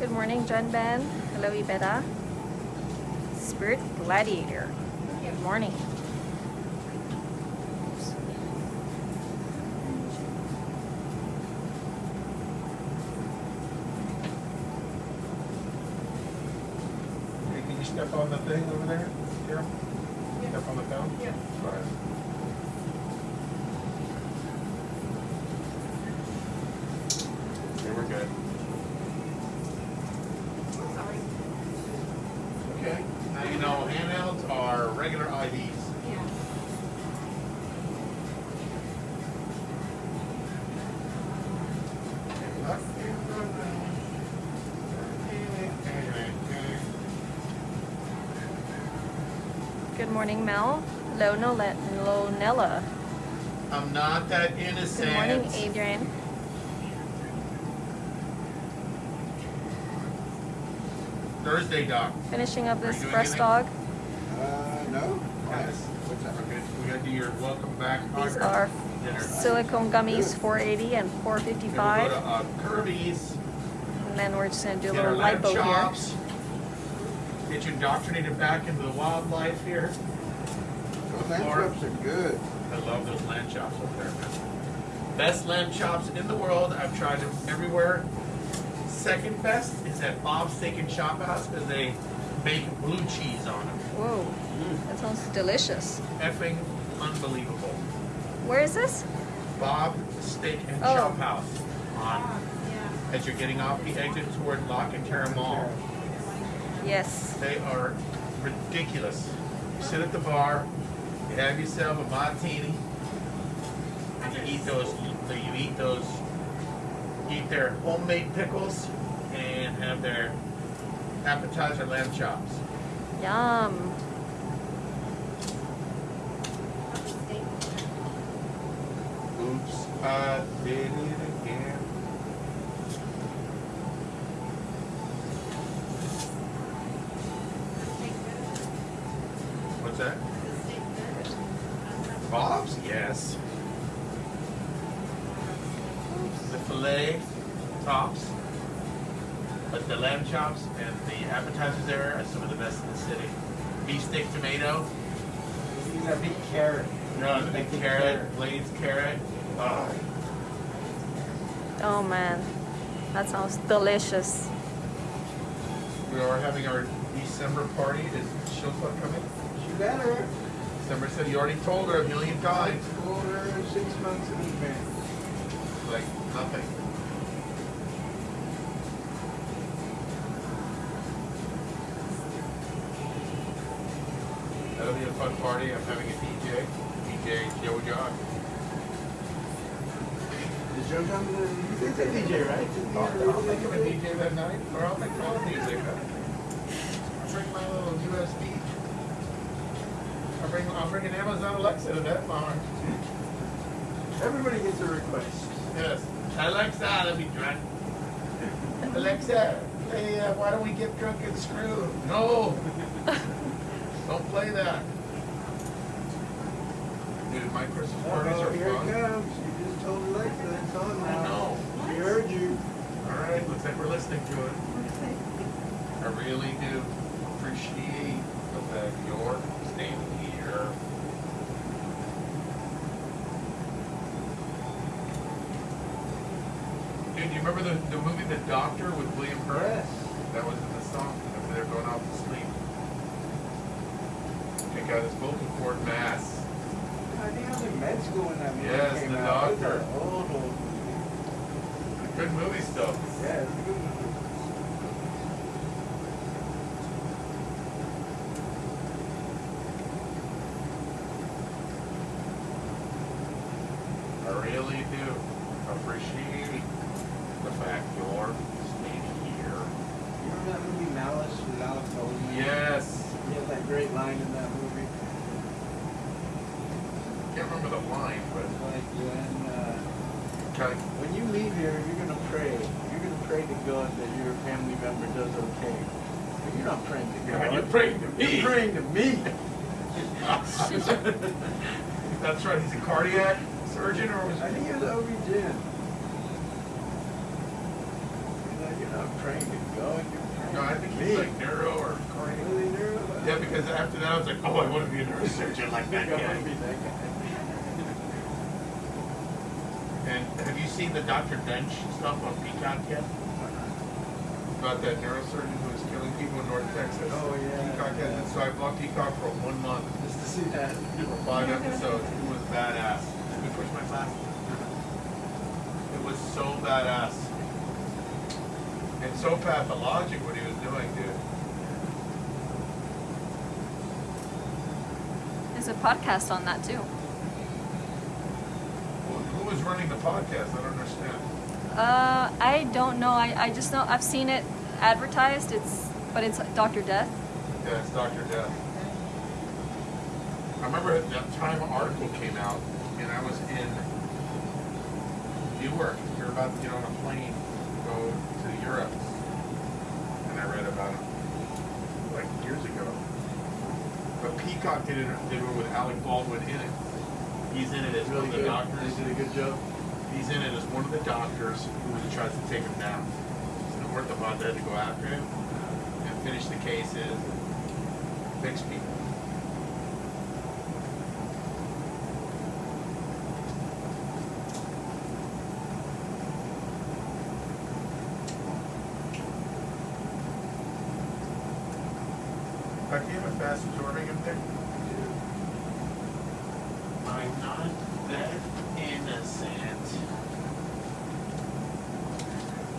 Good morning, John Ben. Hello, Ibeda. Spirit Gladiator. Good morning. Hey, can you step on the thing over there, Carol? Step on the phone? Yeah. All right. Okay, we're good. Sorry. Okay, now you know handhelds are regular IDs. Yeah. Good morning, Mel. Hello, Nole- Lonella. I'm not that innocent. Good morning, Adrian. Thursday, Doc. Finishing up this doing breast anything? dog. Uh, no. Yes. What's that? Okay, we gotta do your welcome back. These autograph are dinner. silicone gummies, 480 and Then we'll 455. go to uh, Kirby's, And then we're just gonna do a little lamb lipo here. Chops. Get you indoctrinated back into the wildlife here. Those lamb chops are good. I love those lamb chops up there, man. Best lamb chops in the world. I've tried them everywhere. Second best is at Bob's Steak and Chop House because they bake blue cheese on them. Whoa, that sounds delicious. Effing unbelievable. Where is this? Bob Steak and Oh. Shop House on Ah, yeah. as you're getting off the exit toward Lock and Terra Mall. Yes. They are ridiculous. You sit at the bar, you have yourself a martini, and you eat those. You eat those. Eat their homemade pickles and have their appetizer lamb chops. Yum. Oops, I did it again. That? Bob's? Yes. The filet tops, but the lamb chops and the appetizers there are some of the best in the city. Beef steak tomato, You got big carrot. no, the big carrot, glazed carrot. Oh, Oh man, that sounds delicious. we are having our December party. Is Shilpa coming? She better. December said you already told her a million times. Told her six months in advance. Like nothing. That'll be a fun party. I'm having a DJ. DJ Joe John. Did Joe come to the, you did DJ, right? Didn't I'll, have a I'll make him a? DJ that night, or I'll make my own music. I'll bring my little USB. I'll bring, I'll bring an Amazon Alexa to that bar. Everybody gets a request. Yes. Alexa, let me drunk. Alexa, hey, uh, why don't we get drunk and screw? No. don't play that. Dude, my Christmas parties Oh, are here it fun. comes. You just told Alexa it's on I now. know. She heard you. All right, looks like we're listening to it. I really do appreciate the fact you're standing here. Dude, do you remember the, the movie The Doctor with William Hurt? Yes. That was in the song whenever they're going off to sleep. Check out his vocal cord mass. I think I was in med school when that movie Yes, came The out. It was Doctor. Old, old movie. Good movie stuff. Yeah, it's a good movie. I really do appreciate the fact you're standing here. You remember that movie Malice with Alec Baldwin? Yes. He had that great line in that movie. Can't remember the line, but It's like when, uh, kind of, when you leave here, you're gonna pray. You're gonna pray to God that your family member does okay. But you're not praying to God. you're praying to me. You're praying to me. That's right. He's a cardiac surgeon, or was I think it was OB-GYN. He's like, You're not praying to God. You're No, I think he's like neuro or cardio. Really, neuro? Yeah, because after that I was like, oh, I want to be a neurosurgeon like that I wanna guy. be that guy. And have you seen the Dr. Duntsch stuff on Peacock yet? About that neurosurgeon who was killing people in North Texas? Oh, yeah. Peacock has it, so I bought Peacock for one month Just to see that. for five episodes. It was badass. Me push my glass. It was so badass. And so pathologic what he was doing, dude. There's a podcast on that too. Who who was running the podcast? I don't understand. Uh, I don't know. I, I just know I've seen it advertised. It's but it's Doctor Death. Yeah, it's Dr. Death. I remember at that time an article came out, and I was in Newark. We were about to get on a plane to go to Europe, and I read about it like years ago. But Peacock did it, did it with Alec Baldwin in it. He's in it as one of the good. doctors. They did a good job. He's in it as one of the doctors who tries to take him down. So the orthopod had to go after him and finish the cases, fix people. You have a fast absorbing in there? I'm not that innocent.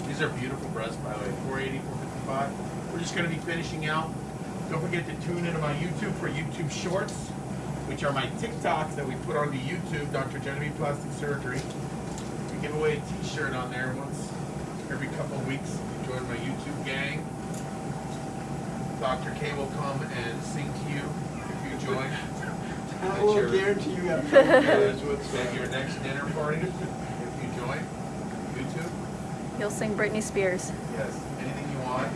These are beautiful breasts, by the way. 480, 455. We're just going to be finishing out. Don't forget to tune into my YouTube for YouTube Shorts, which are my TikToks that we put onto YouTube, Dr. Genevieve Plastic Surgery. We give away a t-shirt on there once every couple of weeks. Join my YouTube gang. Dr. K will come and sing to you if you join. I At will your- guarantee you have no At knowledge your next dinner party, if you join YouTube. He'll sing Britney Spears. Yes, anything you want.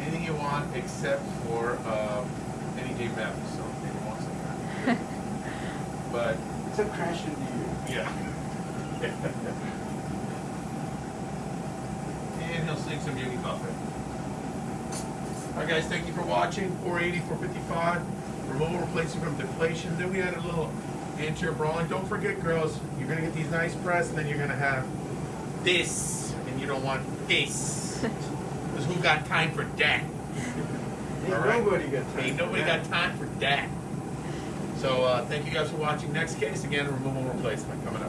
Anything you want except for um, any day meth, so maybe once a year. But, Except crash into you. yeah. and he'll sing some Yogi Buffett. Alright guys, thank you for watching. 480, 455. Removal replacement from deflation. Then we had a little anterior brawling. Don't forget, girls, you're gonna get these nice breasts, and then you're gonna have this, and you don't want this. Because who got time for that? Ain't All right. nobody got time. Ain't for nobody that. got time for that. So uh, thank you guys for watching. Next case, again, removal replacement coming up.